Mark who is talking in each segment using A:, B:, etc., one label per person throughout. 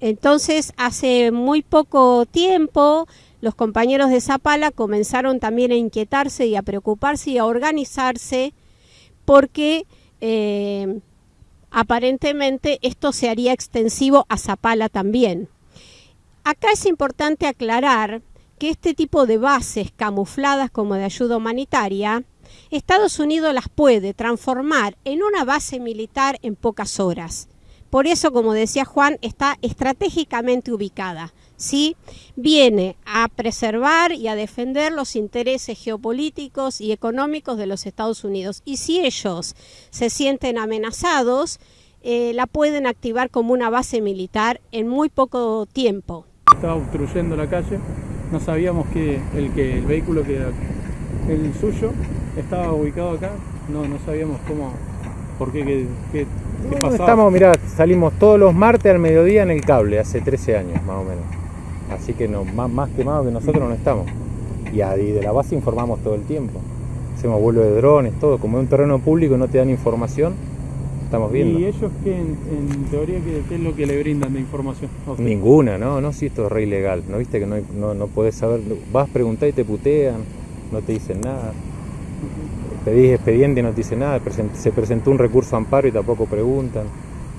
A: Entonces, hace muy poco tiempo, los compañeros de Zapala comenzaron también a inquietarse y a preocuparse y a organizarse porque eh, aparentemente esto se haría extensivo a Zapala también. Acá es importante aclarar que este tipo de bases camufladas como de ayuda humanitaria, Estados Unidos las puede transformar en una base militar en pocas horas. Por eso, como decía Juan, está estratégicamente ubicada. ¿sí? Viene a preservar y a defender los intereses geopolíticos y económicos de los Estados Unidos. Y si ellos se sienten amenazados, eh, la pueden activar como una base militar en muy poco tiempo.
B: Estaba obstruyendo la calle, no sabíamos que el, que el vehículo que el suyo estaba ubicado acá, no, no sabíamos cómo, por qué, qué, pasaba.
C: Estamos, mirá, salimos todos los martes al mediodía en el cable, hace 13 años más o menos. Así que no, más, más quemados que nosotros no estamos. Y, y de la base informamos todo el tiempo. Hacemos vuelo de drones, todo. Como es un terreno público y no te dan información, estamos viendo.
B: ¿Y ellos qué, en, teoría, qué, es lo que le brindan de información?
C: Ninguna, ¿no? No, si esto es re ilegal. ¿No viste que no, no, no podés saber? Vas a preguntar y te putean, no te dicen nada. Pedís expediente y no te dicen nada. Se presentó un recurso amparo y tampoco preguntan.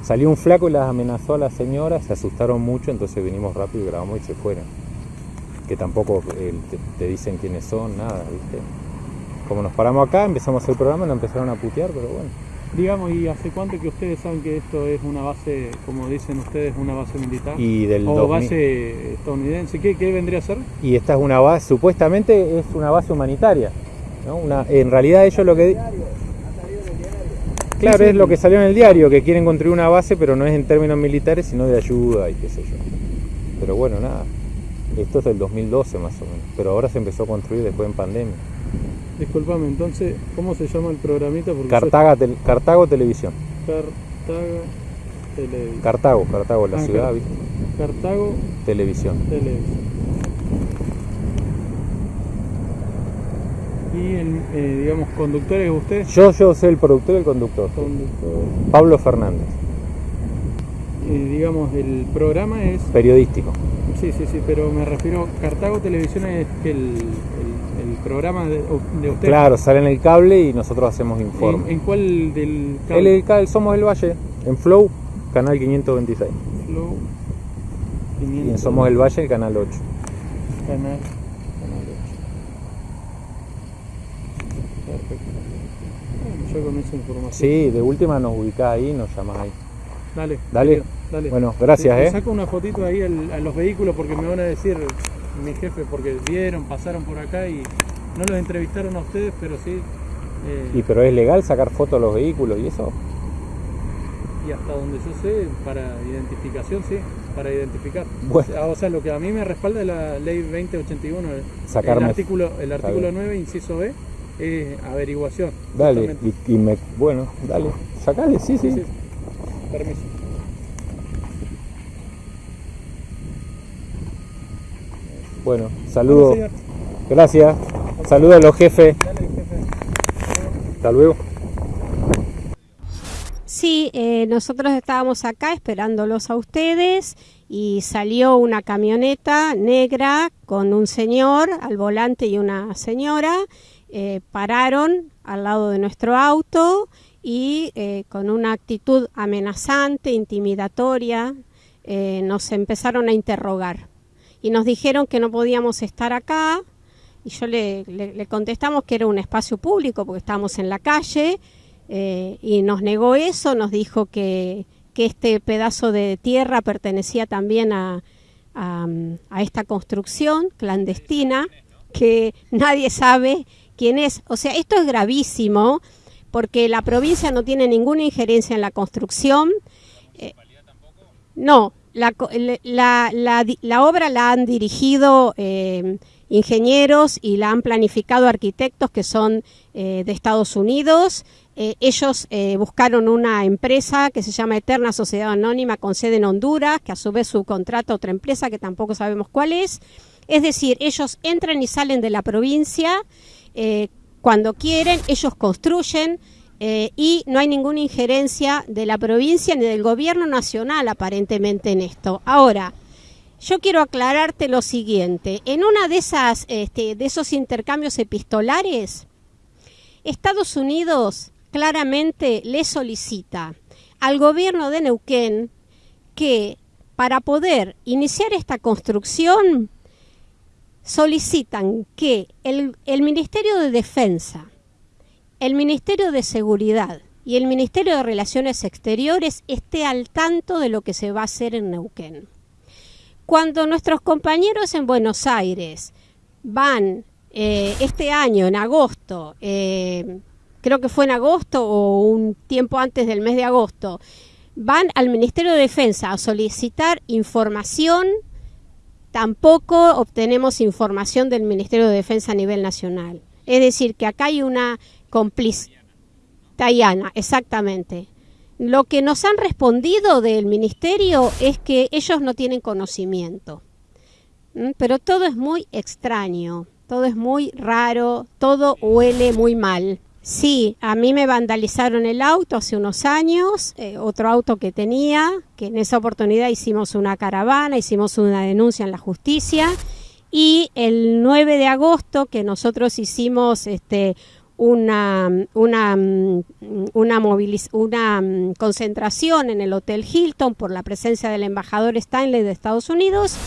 C: Salió un flaco y las amenazó a la señora, se asustaron mucho, entonces vinimos rápido y grabamos y se fueron. Que tampoco eh, te, dicen quiénes son, nada, ¿viste? Como nos paramos acá, empezamos el programa, nos empezaron a putear, pero bueno.
B: Digamos, ¿y hace cuánto que ustedes saben que esto es una base, como dicen ustedes, una base militar?
C: Y del
B: o base estadounidense, ¿Qué, ¿qué, vendría a ser?
C: Y esta es una base, supuestamente es una base humanitaria. ¿No? Una, en realidad ellos lo que Claro, es lo que salió en el diario, que quieren construir una base, pero no es en términos militares, sino de ayuda y qué sé yo. Pero bueno, nada. Esto es del 2012 más o menos, pero ahora se empezó a construir después en pandemia.
B: Disculpame, entonces, ¿cómo se llama el programita?
C: Cartago Televisión.
B: Cartago Televisión.
C: Cartago, Cartago, la ah, ciudad, ¿viste?
B: Cartago
C: Televisión.
B: Televisión. ¿Y el, eh, digamos, conductor es usted?
C: Yo, yo soy el productor y el conductor. Pablo Fernández.
B: Y digamos, el programa es...
C: Periodístico.
B: Sí, sí, sí, pero me refiero, Cartago Televisión es el, el, programa de, usted.
C: Claro, sale en el cable y nosotros hacemos informe.
B: ¿En, cuál del cable?
C: El, el, Somos el Valle, en Flow, canal 526.
B: Flow
C: 526. Y en Somos el Valle, el canal 8.
B: Canal con esa información.
C: Sí, de última nos ubicás ahí, nos llamás ahí.
B: Dale.
C: Dale. Dale. Bueno, gracias,
B: te,
C: eh.
B: saco una fotito ahí a los vehículos porque me van a decir mi jefe, porque vieron, pasaron por acá y no los entrevistaron a ustedes, pero sí.
C: Eh, ¿Y pero es legal sacar fotos a los vehículos y eso?
B: Y hasta donde yo sé, para identificación, sí, para identificar. O, sea, lo que a mí me respalda es la ley 2081,
C: Sacarme.
B: el artículo, el artículo 9, inciso B, es averiguación.
C: Dale, y, me, bueno, dale, sacale, sí, sí.
B: Permiso.
C: Bueno, saludo. Gracias. Saludos a los jefes. Hasta luego.
A: Sí, eh, nosotros estábamos acá esperándolos a ustedes y salió una camioneta negra con un señor al volante y una señora eh, pararon al lado de nuestro auto y eh, con una actitud amenazante, intimidatoria, eh, nos empezaron a interrogar. Y nos dijeron que no podíamos estar acá, y yo le, le, contestamos que era un espacio público porque estábamos en la calle, y nos negó eso, nos dijo que, que, este pedazo de tierra pertenecía también a, a esta construcción clandestina, que nadie sabe quién es. O sea, esto es gravísimo porque la provincia no tiene ninguna injerencia en la construcción. Eh, no, la, la, obra la han dirigido eh, ingenieros y la han planificado arquitectos que son eh, de Estados Unidos. ellos buscaron una empresa que se llama Eterna Sociedad Anónima con sede en Honduras, que a su vez subcontrata otra empresa que tampoco sabemos cuál es. Es decir, ellos entran y salen de la provincia eh, cuando quieren, ellos construyen eh, y no hay ninguna injerencia de la provincia ni del gobierno nacional aparentemente en esto. Ahora, yo quiero aclararte lo siguiente. En una de esas, este, de esos intercambios epistolares, Estados Unidos claramente le solicita al gobierno de Neuquén que para poder iniciar esta construcción solicitan que el, el Ministerio de Defensa, el Ministerio de Seguridad y el Ministerio de Relaciones Exteriores esté al tanto de lo que se va a hacer en Neuquén. Cuando nuestros compañeros en Buenos Aires van eh, este año, en agosto, eh, creo que fue en agosto o un tiempo antes del mes de agosto, van al Ministerio de Defensa a solicitar información, tampoco obtenemos información del Ministerio de Defensa a nivel nacional. Es decir, que acá hay una complicidad. Tayana, exactamente. Lo que nos han respondido del ministerio es que ellos no tienen conocimiento. ¿Mm? Pero todo es muy extraño, todo es muy raro, todo huele muy mal. Sí, a mí me vandalizaron el auto hace unos años, eh, otro auto que tenía, que en esa oportunidad hicimos una caravana, hicimos una denuncia en la justicia y el 9 de agosto que nosotros hicimos este, una, una, una, una concentración en el Hotel Hilton por la presencia del embajador Stanley de Estados Unidos.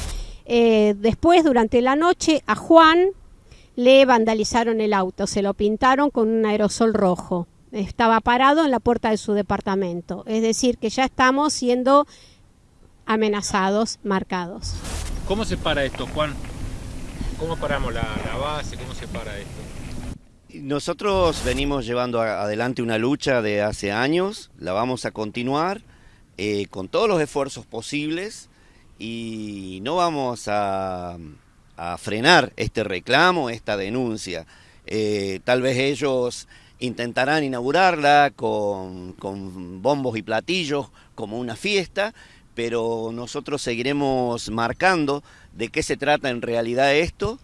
A: Eh, después, durante la noche, a Juan le vandalizaron el auto, se lo pintaron con un aerosol rojo. Estaba parado en la puerta de su departamento. Es decir, que ya estamos siendo amenazados, marcados.
C: ¿Cómo se para esto, Juan? ¿Cómo paramos la, la base? ¿Cómo se para esto?
D: Nosotros venimos llevando adelante una lucha de hace años, la vamos a continuar eh, con todos los esfuerzos posibles y no vamos a, frenar este reclamo, esta denuncia. Eh, tal vez ellos intentarán inaugurarla con, con bombos y platillos como una fiesta, pero nosotros seguiremos marcando de qué se trata en realidad esto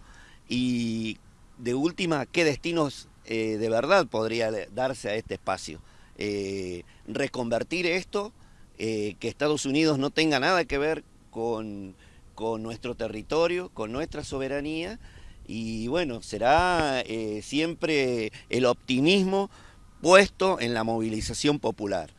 D: y de última, qué destinos eh, de verdad podría darse a este espacio. Eh, reconvertir esto, que Estados Unidos no tenga nada que ver con, con nuestro territorio, con nuestra soberanía, y bueno, será siempre el optimismo puesto en la movilización popular.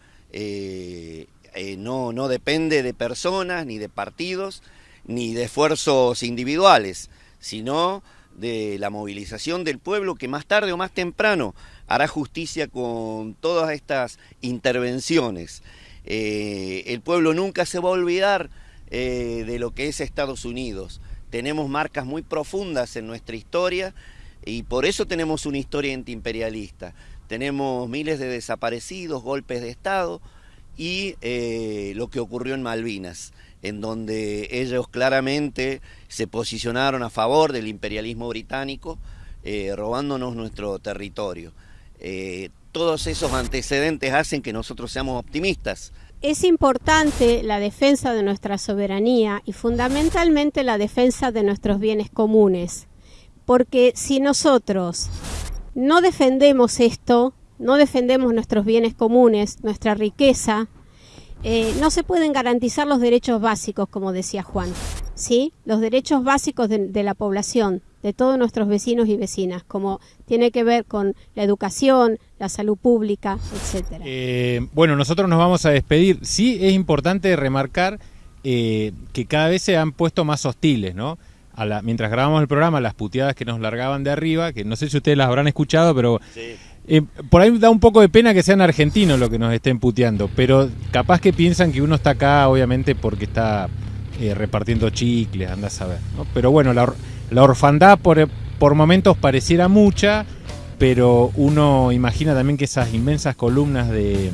D: no, no depende de personas, ni de partidos, ni de esfuerzos individuales, sino de la movilización del pueblo que más tarde o más temprano hará justicia con todas estas intervenciones. Eh, el pueblo nunca se va a olvidar eh, de lo que es Estados Unidos. Tenemos marcas muy profundas en nuestra historia y por eso tenemos una historia antiimperialista. Tenemos miles de desaparecidos, golpes de Estado y eh, lo que ocurrió en Malvinas en donde ellos claramente se posicionaron a favor del imperialismo británico, eh, robándonos nuestro territorio. Todos esos antecedentes hacen que nosotros seamos optimistas.
A: Es importante la defensa de nuestra soberanía y fundamentalmente la defensa de nuestros bienes comunes, porque si nosotros no defendemos esto, no defendemos nuestros bienes comunes, nuestra riqueza, eh, no se pueden garantizar los derechos básicos, como decía Juan, ¿sí? Los derechos básicos de, la población, de todos nuestros vecinos y vecinas, como tiene que ver con la educación, la salud pública, etcétera.
C: Eh, bueno, nosotros nos vamos a despedir. Sí es importante remarcar eh, que cada vez se han puesto más hostiles, ¿no? mientras grabamos el programa, las puteadas que nos largaban de arriba, que no sé si ustedes las habrán escuchado, pero eh, por ahí da un poco de pena que sean argentinos los que nos estén puteando, pero capaz que piensan que uno está acá, obviamente, porque está eh, repartiendo chicles, anda a saber. Pero bueno, la, orfandad por, por momentos pareciera mucha, pero uno imagina también que esas inmensas columnas de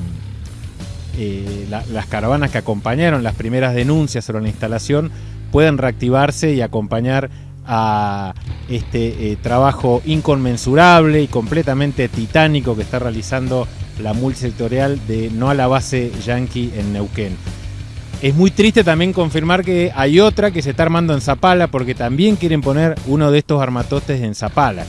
C: eh, las caravanas que acompañaron las primeras denuncias sobre la instalación pueden reactivarse y acompañar a este eh, trabajo inconmensurable y completamente titánico que está realizando la multisectorial de No a la base Yankee en Neuquén. Es muy triste también confirmar que hay otra que se está armando en Zapala porque también quieren poner uno de estos armatostes en Zapala.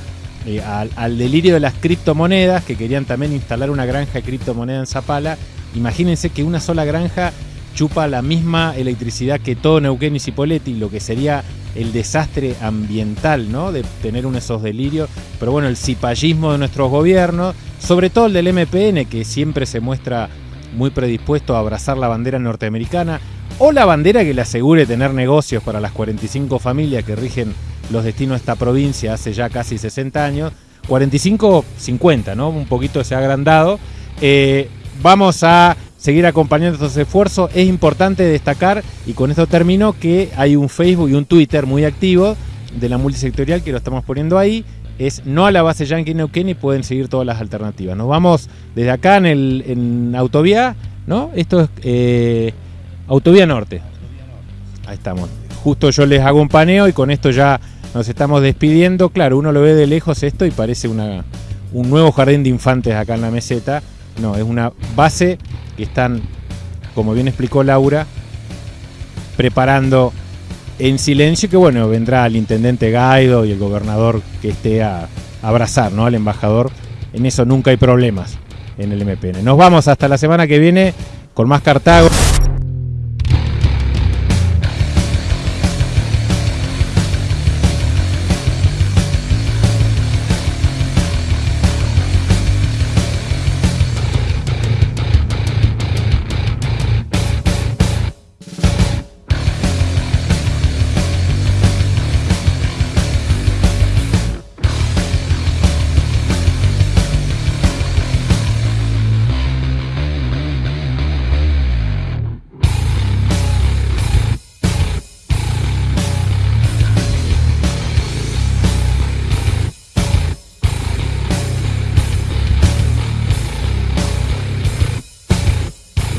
C: eh, al, delirio de las criptomonedas, que querían también instalar una granja de criptomonedas en Zapala. Imagínense que una sola granja chupa la misma electricidad que todo Neuquén y Cipolletti, lo que sería el desastre ambiental, ¿no? De tener uno de esos delirios. Pero bueno, el cipallismo de nuestros gobiernos, sobre todo el del MPN, que siempre se muestra muy predispuesto a abrazar la bandera norteamericana, o la bandera que le asegure tener negocios para las 45 familias que rigen los destinos de esta provincia hace ya casi 60 años. 45, 50, ¿no? Un poquito se ha agrandado. Eh, vamos a seguir acompañando estos esfuerzos. Es importante destacar, y con esto termino, que hay un Facebook y un Twitter muy activo de la multisectorial que lo estamos poniendo ahí. Es no a la base Yankee Neuquén y pueden seguir todas las alternativas. Nos vamos desde acá en, el, en Autovía, ¿no? Esto es eh, Autovía Norte. Ahí estamos. Justo yo les hago un paneo y con esto ya nos estamos despidiendo. Claro, uno lo ve de lejos esto y parece una, un nuevo jardín de infantes acá en la meseta. No, es una base que están, como bien explicó Laura, preparando en silencio que bueno, vendrá el intendente Gaido y el gobernador que esté a abrazar, ¿no? Al embajador. En eso nunca hay problemas en el MPN. Nos vamos hasta la semana que viene con más Cartago.